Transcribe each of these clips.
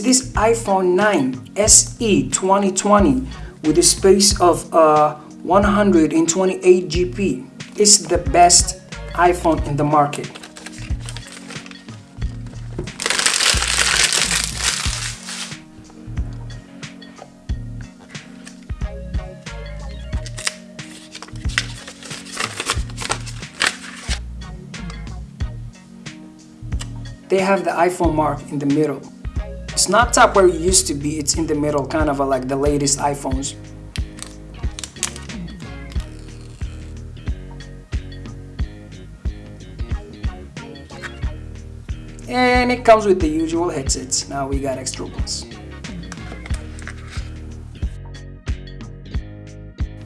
This iPhone 9 SE 2020 with a space of uh, 128 GB. It's the best iPhone in the market. they have the iPhone mark in the middle. It's not top where it used to be, it's in the middle, kind of like the latest iPhones. And it comes with the usual headsets. Now we got extra ones.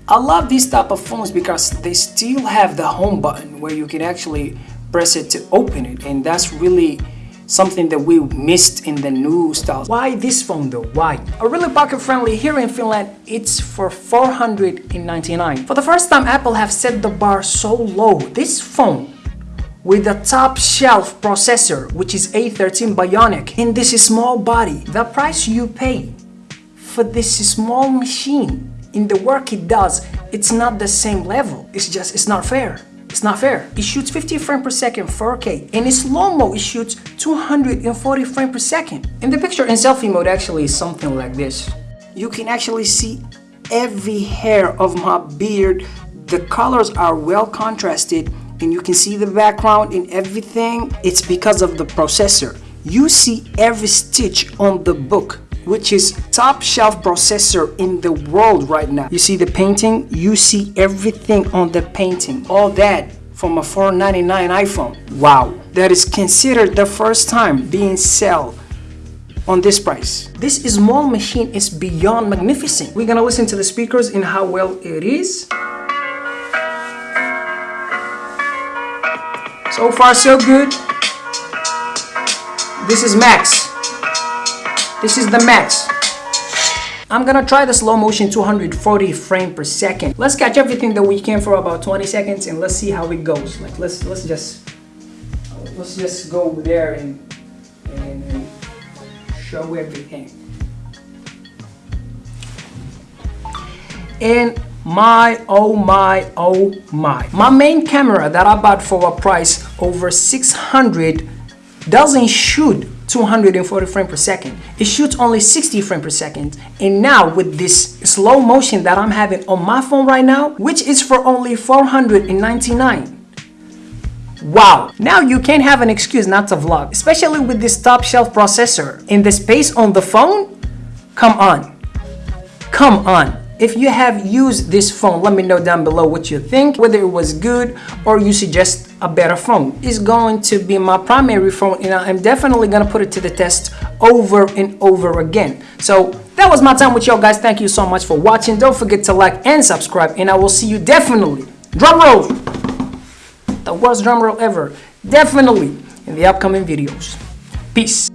I love these type of phones because they still have the home button where you can actually press it to open it and that's really something that we missed in the new styles. Why this phone though? Why? A really pocket friendly here in Finland, it's for 499. For the first time, Apple have set the bar so low. This phone with a top shelf processor, which is A13 Bionic, in this small body, the price you pay for this small machine in the work it does, it's not the same level. It's just, it's not fair. It's not fair. It shoots 50 frames per second 4K and in slow-mo it shoots 240 frames per second. And the picture in selfie mode actually is something like this. You can actually see every hair of my beard. The colors are well contrasted and you can see the background and everything. It's because of the processor. You see every stitch on the book which is top shelf processor in the world right now. You see the painting? You see everything on the painting. All that from a 499 iPhone. Wow. That is considered the first time being sell on this price. This small machine is beyond magnificent. We're gonna listen to the speakers and how well it is. So far so good. This is max. This is the max. I'm gonna try the slow motion 240 frame per second. Let's catch everything that we can for about 20 seconds and let's see how it goes. Like let's let's just let's just go there and, and, and show everything. And my oh my oh my my main camera that i bought for a price over 600 doesn't shoot 240 frames per second. It shoots only 60 frames per second. And now with this slow motion that I'm having on my phone right now, which is for only 499. Wow, now you can't have an excuse not to vlog, especially with this top shelf processor. In the space on the phone, come on, come on. If you have used this phone, let me know down below what you think, whether it was good or you suggest a better phone. It's going to be my primary phone and I'm definitely going to put it to the test over and over again. So that was my time with y'all guys. Thank you so much for watching. Don't forget to like and subscribe and I will see you definitely, drum roll, the worst drum roll ever, definitely in the upcoming videos. Peace.